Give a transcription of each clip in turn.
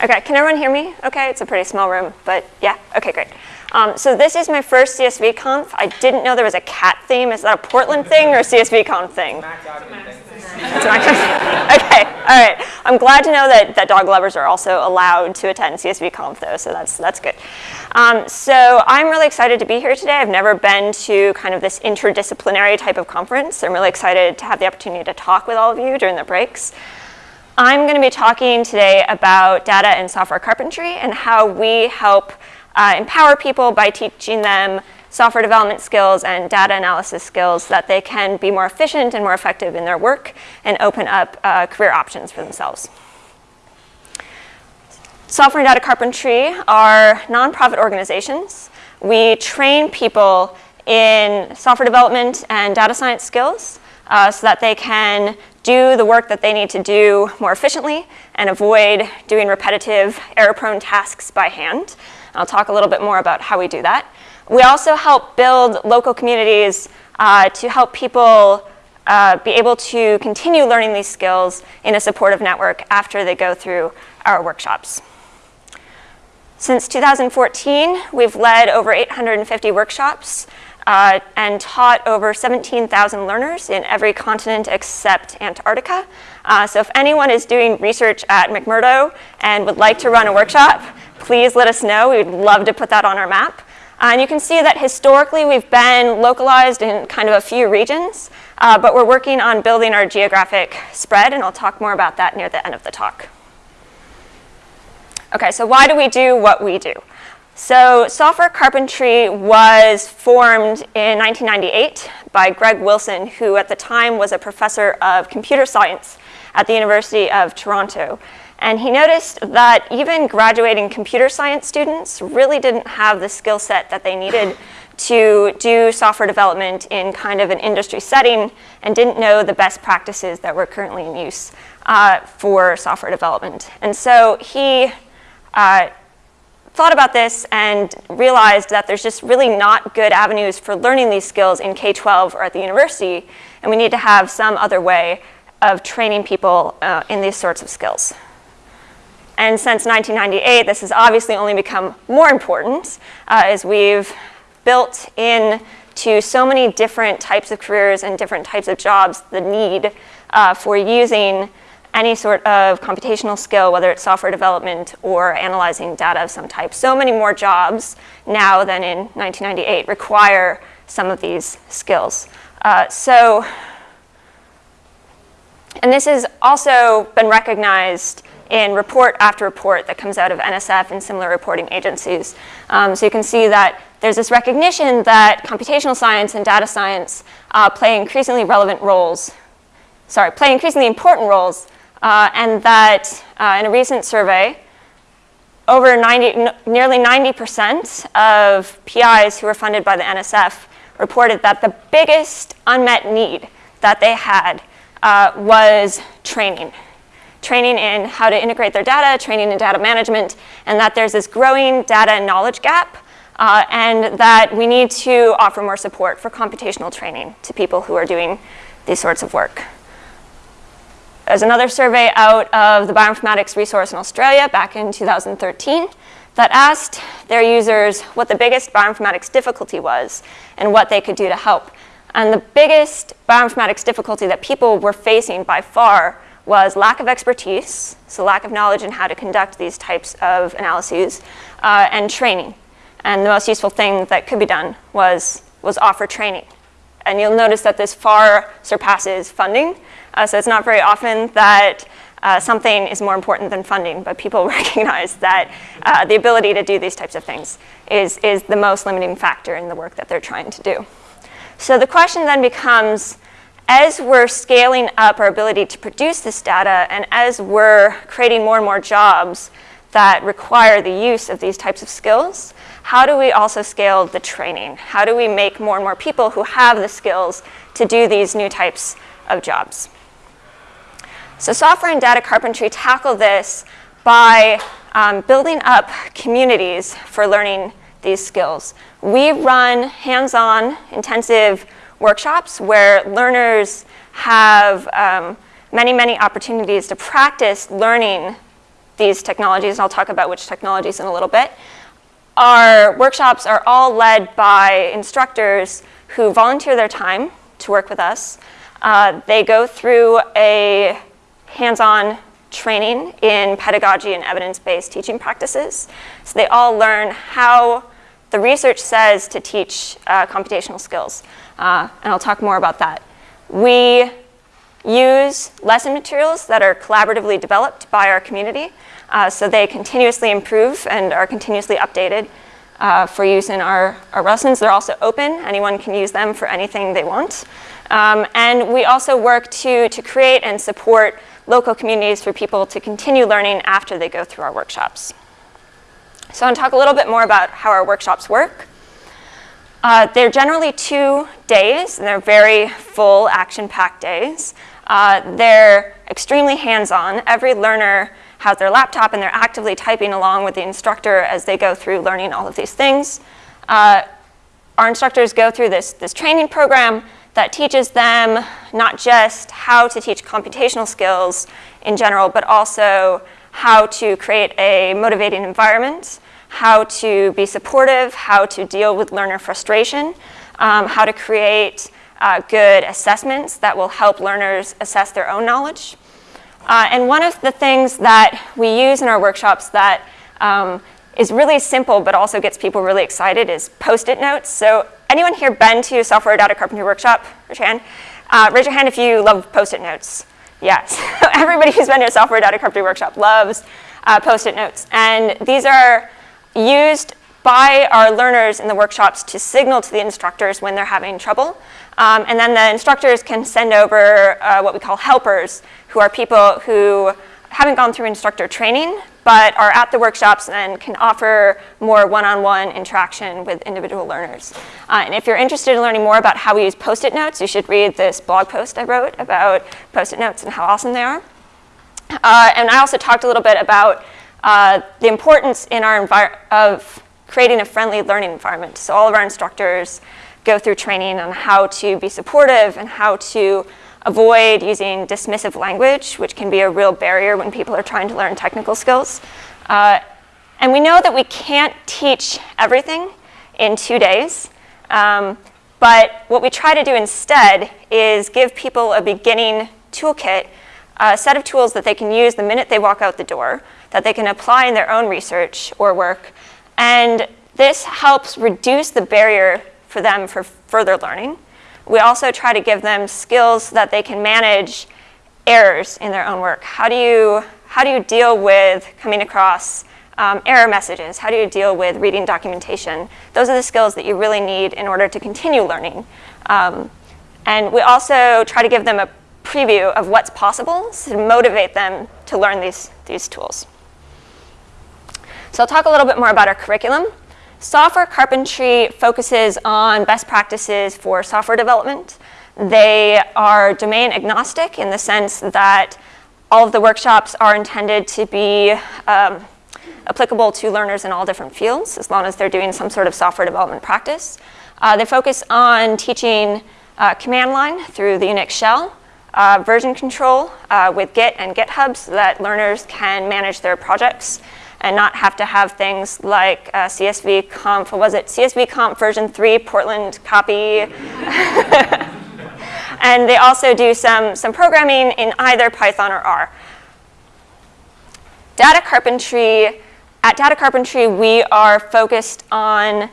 Okay, can everyone hear me? Okay, it's a pretty small room, but yeah, okay, great. Um, so this is my first CSV conf. I didn't know there was a cat theme. Is that a Portland thing or a CSV conf thing? Okay, all right. I'm glad to know that, that dog lovers are also allowed to attend CSV Conf though, so that's, that's good. Um, so I'm really excited to be here today. I've never been to kind of this interdisciplinary type of conference. I'm really excited to have the opportunity to talk with all of you during the breaks. I'm going to be talking today about data and software carpentry and how we help uh, empower people by teaching them software development skills and data analysis skills that they can be more efficient and more effective in their work and open up uh, career options for themselves. Software and Data Carpentry are nonprofit organizations. We train people in software development and data science skills uh, so that they can do the work that they need to do more efficiently and avoid doing repetitive, error-prone tasks by hand. I'll talk a little bit more about how we do that. We also help build local communities uh, to help people uh, be able to continue learning these skills in a supportive network after they go through our workshops. Since 2014, we've led over 850 workshops uh, and taught over 17,000 learners in every continent except Antarctica. Uh, so if anyone is doing research at McMurdo and would like to run a workshop, please let us know. We'd love to put that on our map. Uh, and you can see that historically we've been localized in kind of a few regions, uh, but we're working on building our geographic spread, and I'll talk more about that near the end of the talk. Okay, so why do we do what we do? So software carpentry was formed in 1998 by Greg Wilson, who at the time was a professor of computer science at the University of Toronto. And he noticed that even graduating computer science students really didn't have the skill set that they needed to do software development in kind of an industry setting and didn't know the best practices that were currently in use uh, for software development. And so he uh, thought about this and realized that there's just really not good avenues for learning these skills in K-12 or at the university, and we need to have some other way of training people uh, in these sorts of skills. And since 1998, this has obviously only become more important uh, as we've built in to so many different types of careers and different types of jobs the need uh, for using any sort of computational skill, whether it's software development or analyzing data of some type. So many more jobs now than in 1998 require some of these skills. Uh, so, and this has also been recognized in report after report that comes out of NSF and similar reporting agencies. Um, so you can see that there's this recognition that computational science and data science uh, play increasingly relevant roles, sorry, play increasingly important roles, uh, and that uh, in a recent survey, over 90, nearly 90% of PIs who were funded by the NSF reported that the biggest unmet need that they had uh, was training training in how to integrate their data, training in data management, and that there's this growing data and knowledge gap, uh, and that we need to offer more support for computational training to people who are doing these sorts of work. There's another survey out of the Bioinformatics Resource in Australia back in 2013 that asked their users what the biggest bioinformatics difficulty was and what they could do to help. And the biggest bioinformatics difficulty that people were facing by far was lack of expertise, so lack of knowledge in how to conduct these types of analyses, uh, and training. And the most useful thing that could be done was, was offer training. And you'll notice that this far surpasses funding. Uh, so it's not very often that uh, something is more important than funding, but people recognize that uh, the ability to do these types of things is, is the most limiting factor in the work that they're trying to do. So the question then becomes, as we're scaling up our ability to produce this data and as we're creating more and more jobs that require the use of these types of skills, how do we also scale the training? How do we make more and more people who have the skills to do these new types of jobs? So software and data carpentry tackle this by um, building up communities for learning these skills. We run hands-on intensive workshops where learners have um, many, many opportunities to practice learning these technologies, and I'll talk about which technologies in a little bit. Our workshops are all led by instructors who volunteer their time to work with us. Uh, they go through a hands-on training in pedagogy and evidence-based teaching practices. So they all learn how the research says to teach uh, computational skills, uh, and I'll talk more about that. We use lesson materials that are collaboratively developed by our community, uh, so they continuously improve and are continuously updated uh, for use in our, our lessons. They're also open. Anyone can use them for anything they want. Um, and we also work to, to create and support local communities for people to continue learning after they go through our workshops. So I'm going to talk a little bit more about how our workshops work. Uh, they're generally two days, and they're very full, action-packed days. Uh, they're extremely hands-on. Every learner has their laptop, and they're actively typing along with the instructor as they go through learning all of these things. Uh, our instructors go through this, this training program that teaches them not just how to teach computational skills in general, but also how to create a motivating environment, how to be supportive, how to deal with learner frustration, um, how to create uh, good assessments that will help learners assess their own knowledge. Uh, and one of the things that we use in our workshops that um, is really simple but also gets people really excited is post-it notes. So anyone here been to software data carpentry workshop? Raise your hand. Uh, raise your hand if you love post-it notes. Yes, everybody who's been to a software data carpentry workshop loves uh, post-it notes. And these are used by our learners in the workshops to signal to the instructors when they're having trouble. Um, and then the instructors can send over uh, what we call helpers, who are people who haven't gone through instructor training, but are at the workshops and can offer more one-on-one -on -one interaction with individual learners. Uh, and if you're interested in learning more about how we use post-it notes, you should read this blog post I wrote about post-it notes and how awesome they are. Uh, and I also talked a little bit about uh, the importance in our of creating a friendly learning environment. So all of our instructors go through training on how to be supportive and how to avoid using dismissive language, which can be a real barrier when people are trying to learn technical skills. Uh, and we know that we can't teach everything in two days. Um, but what we try to do instead is give people a beginning toolkit, a set of tools that they can use the minute they walk out the door, that they can apply in their own research or work. And this helps reduce the barrier for them for further learning. We also try to give them skills that they can manage errors in their own work. How do you, how do you deal with coming across um, error messages? How do you deal with reading documentation? Those are the skills that you really need in order to continue learning. Um, and we also try to give them a preview of what's possible to motivate them to learn these, these tools. So I'll talk a little bit more about our curriculum. Software carpentry focuses on best practices for software development. They are domain agnostic in the sense that all of the workshops are intended to be um, applicable to learners in all different fields, as long as they're doing some sort of software development practice. Uh, they focus on teaching uh, command line through the Unix shell, uh, version control uh, with Git and GitHub so that learners can manage their projects and not have to have things like uh, CSV conf, was it CSV conf version 3 Portland copy. and they also do some, some programming in either Python or R. Data carpentry, at Data Carpentry we are focused on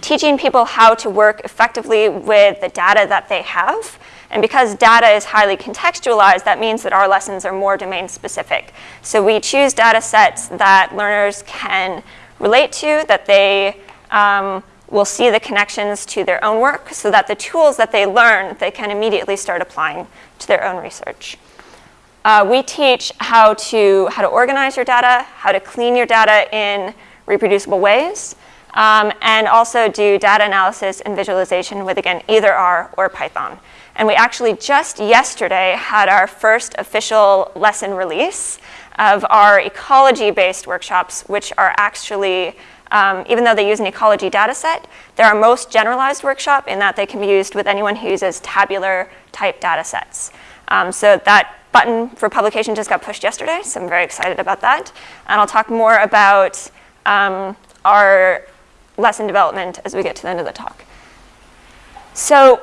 teaching people how to work effectively with the data that they have and because data is highly contextualized, that means that our lessons are more domain specific. So we choose data sets that learners can relate to, that they um, will see the connections to their own work, so that the tools that they learn, they can immediately start applying to their own research. Uh, we teach how to, how to organize your data, how to clean your data in reproducible ways, um, and also do data analysis and visualization with, again, either R or Python. And we actually just yesterday had our first official lesson release of our ecology-based workshops, which are actually, um, even though they use an ecology data set, they're our most generalized workshop in that they can be used with anyone who uses tabular type data sets. Um, so that button for publication just got pushed yesterday, so I'm very excited about that. And I'll talk more about um, our lesson development as we get to the end of the talk. So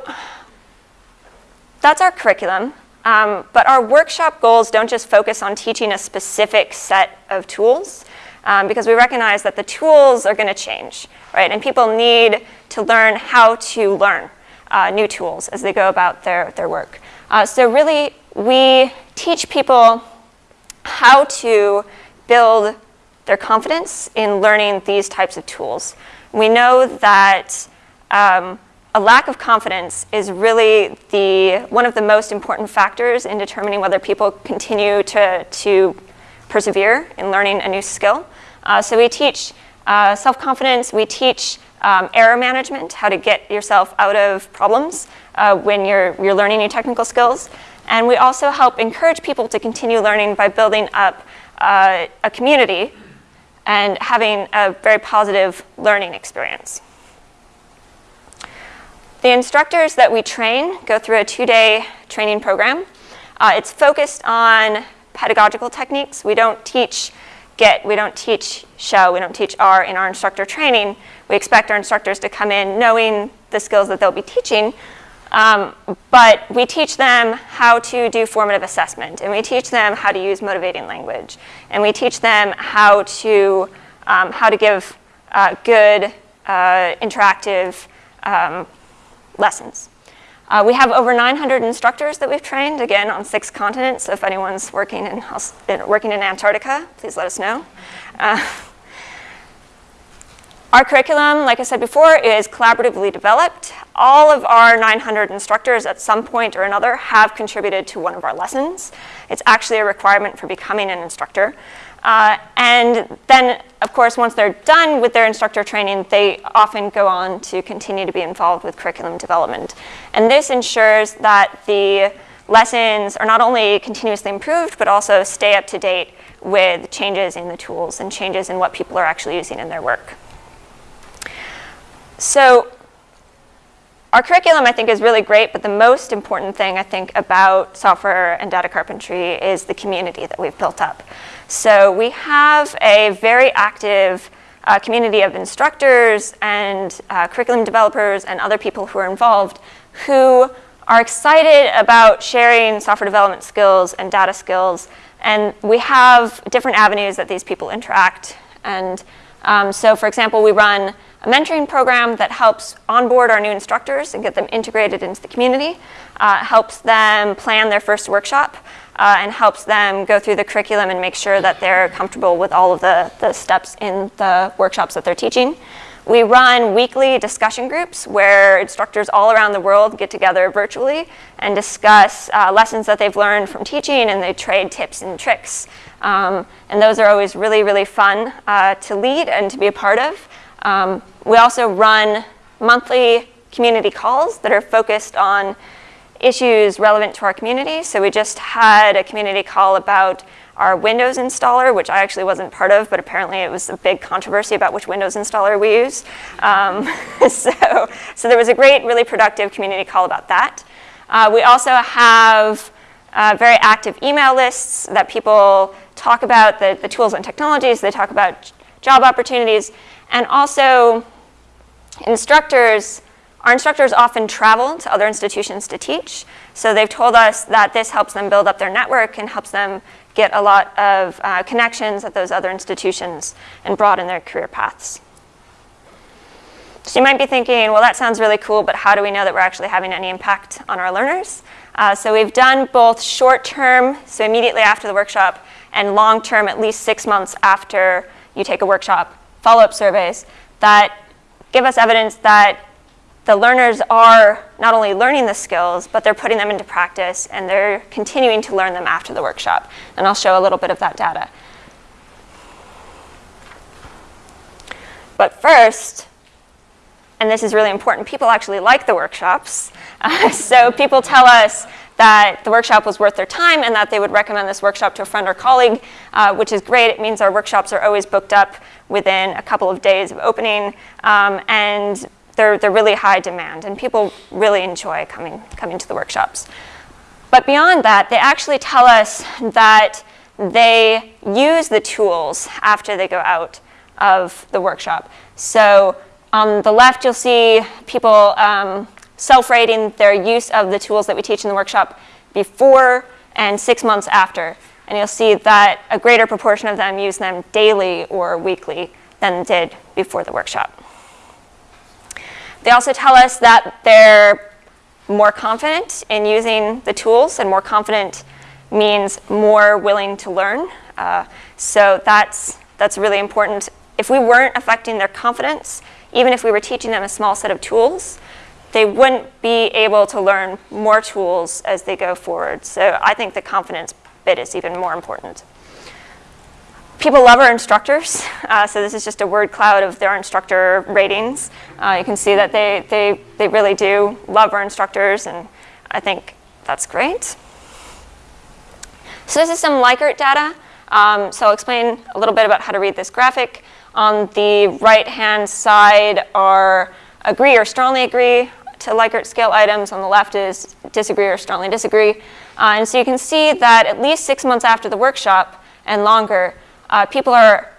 that's our curriculum. Um, but our workshop goals don't just focus on teaching a specific set of tools um, because we recognize that the tools are going to change, right? And people need to learn how to learn uh, new tools as they go about their, their work. Uh, so really, we teach people how to build their confidence in learning these types of tools. We know that um, a lack of confidence is really the, one of the most important factors in determining whether people continue to, to persevere in learning a new skill. Uh, so we teach uh, self-confidence, we teach um, error management, how to get yourself out of problems uh, when you're, you're learning new technical skills. And we also help encourage people to continue learning by building up uh, a community and having a very positive learning experience. The instructors that we train go through a two-day training program. Uh, it's focused on pedagogical techniques. We don't teach Git, we don't teach shell, we don't teach R in our instructor training. We expect our instructors to come in knowing the skills that they'll be teaching, um, but we teach them how to do formative assessment, and we teach them how to use motivating language, and we teach them how to, um, how to give uh, good, uh, interactive um, lessons. Uh, we have over 900 instructors that we've trained, again, on six continents. So if anyone's working in, working in Antarctica, please let us know. Uh, our curriculum, like I said before, is collaboratively developed. All of our 900 instructors at some point or another have contributed to one of our lessons. It's actually a requirement for becoming an instructor. Uh, and then, of course, once they're done with their instructor training, they often go on to continue to be involved with curriculum development. And this ensures that the lessons are not only continuously improved, but also stay up to date with changes in the tools and changes in what people are actually using in their work. So our curriculum, I think, is really great, but the most important thing, I think, about software and data carpentry is the community that we've built up. So we have a very active uh, community of instructors and uh, curriculum developers and other people who are involved who are excited about sharing software development skills and data skills. And we have different avenues that these people interact. And um, so, for example, we run a mentoring program that helps onboard our new instructors and get them integrated into the community, uh, helps them plan their first workshop, uh, and helps them go through the curriculum and make sure that they're comfortable with all of the, the steps in the workshops that they're teaching. We run weekly discussion groups where instructors all around the world get together virtually and discuss uh, lessons that they've learned from teaching and they trade tips and tricks. Um, and those are always really, really fun uh, to lead and to be a part of. Um, we also run monthly community calls that are focused on issues relevant to our community. So we just had a community call about our Windows installer, which I actually wasn't part of, but apparently it was a big controversy about which Windows installer we use. Um, so, so there was a great, really productive community call about that. Uh, we also have uh, very active email lists that people talk about the, the tools and technologies, they talk about job opportunities, and also instructors our instructors often travel to other institutions to teach, so they've told us that this helps them build up their network and helps them get a lot of uh, connections at those other institutions and broaden their career paths. So you might be thinking, well, that sounds really cool, but how do we know that we're actually having any impact on our learners? Uh, so we've done both short-term, so immediately after the workshop, and long-term, at least six months after you take a workshop, follow-up surveys that give us evidence that the learners are not only learning the skills, but they're putting them into practice and they're continuing to learn them after the workshop. And I'll show a little bit of that data. But first, and this is really important, people actually like the workshops. Uh, so people tell us that the workshop was worth their time and that they would recommend this workshop to a friend or colleague, uh, which is great. It means our workshops are always booked up within a couple of days of opening. Um, and they're, they're really high demand and people really enjoy coming, coming to the workshops. but beyond that, they actually tell us that they use the tools after they go out of the workshop. So on the left, you'll see people um, self-rating their use of the tools that we teach in the workshop before and six months after. And you'll see that a greater proportion of them use them daily or weekly than did before the workshop. They also tell us that they're more confident in using the tools and more confident means more willing to learn. Uh, so that's, that's really important. If we weren't affecting their confidence, even if we were teaching them a small set of tools, they wouldn't be able to learn more tools as they go forward. So I think the confidence bit is even more important. People love our instructors, uh, so this is just a word cloud of their instructor ratings. Uh, you can see that they, they, they really do love our instructors, and I think that's great. So this is some Likert data. Um, so I'll explain a little bit about how to read this graphic. On the right-hand side are agree or strongly agree to Likert scale items. On the left is disagree or strongly disagree. Uh, and so you can see that at least six months after the workshop and longer, uh, people are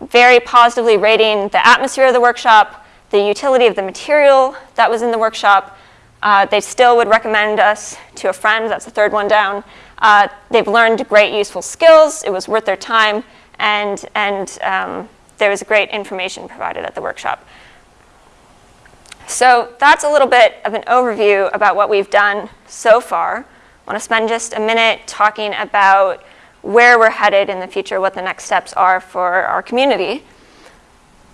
very positively rating the atmosphere of the workshop, the utility of the material that was in the workshop. Uh, they still would recommend us to a friend, that's the third one down. Uh, they've learned great useful skills, it was worth their time, and, and um, there was great information provided at the workshop. So that's a little bit of an overview about what we've done so far. I want to spend just a minute talking about where we're headed in the future, what the next steps are for our community.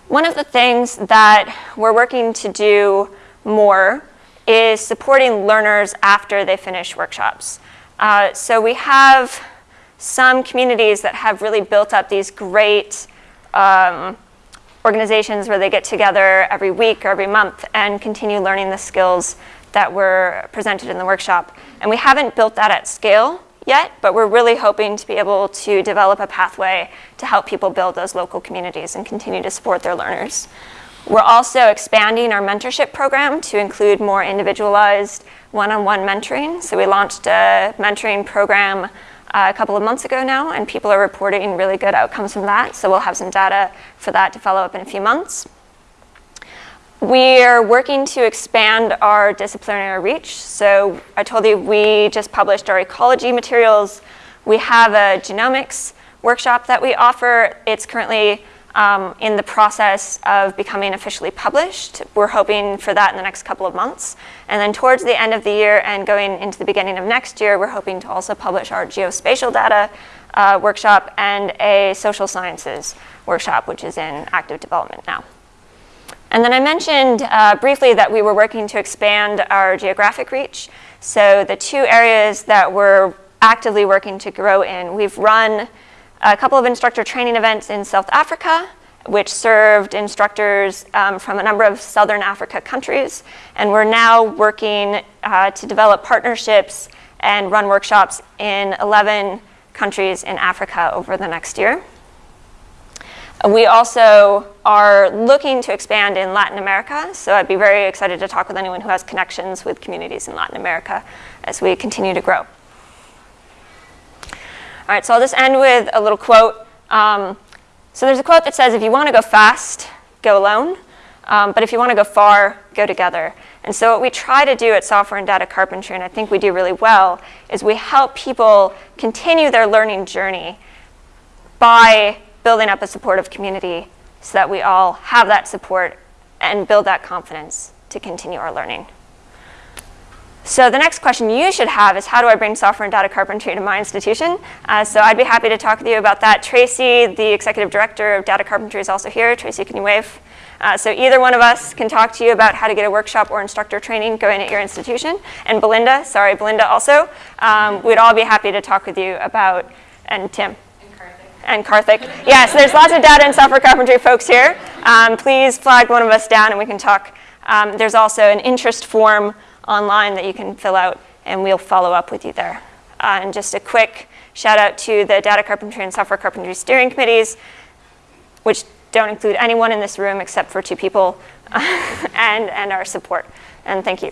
One of the things that we're working to do more is supporting learners after they finish workshops. Uh, so we have some communities that have really built up these great um, organizations where they get together every week or every month and continue learning the skills that were presented in the workshop. And we haven't built that at scale yet, but we're really hoping to be able to develop a pathway to help people build those local communities and continue to support their learners. We're also expanding our mentorship program to include more individualized one-on-one -on -one mentoring. So we launched a mentoring program uh, a couple of months ago now, and people are reporting really good outcomes from that. So we'll have some data for that to follow up in a few months. We are working to expand our disciplinary reach. So I told you we just published our ecology materials. We have a genomics workshop that we offer. It's currently um, in the process of becoming officially published. We're hoping for that in the next couple of months. And then towards the end of the year and going into the beginning of next year, we're hoping to also publish our geospatial data uh, workshop and a social sciences workshop, which is in active development now. And then I mentioned uh, briefly that we were working to expand our geographic reach. So the two areas that we're actively working to grow in, we've run a couple of instructor training events in South Africa, which served instructors um, from a number of Southern Africa countries. And we're now working uh, to develop partnerships and run workshops in 11 countries in Africa over the next year. We also are looking to expand in Latin America, so I'd be very excited to talk with anyone who has connections with communities in Latin America as we continue to grow. All right, so I'll just end with a little quote. Um, so there's a quote that says, if you want to go fast, go alone, um, but if you want to go far, go together. And so what we try to do at Software and Data Carpentry, and I think we do really well, is we help people continue their learning journey by building up a supportive community so that we all have that support and build that confidence to continue our learning. So the next question you should have is how do I bring software and data carpentry to my institution? Uh, so I'd be happy to talk with you about that. Tracy, the executive director of data carpentry is also here. Tracy, can you wave? Uh, so either one of us can talk to you about how to get a workshop or instructor training going at your institution. And Belinda, sorry, Belinda also, um, we'd all be happy to talk with you about, and Tim and Karthik. Yes, there's lots of data and software carpentry folks here. Um, please flag one of us down and we can talk. Um, there's also an interest form online that you can fill out and we'll follow up with you there. Uh, and just a quick shout out to the data carpentry and software carpentry steering committees, which don't include anyone in this room except for two people, and, and our support. And thank you.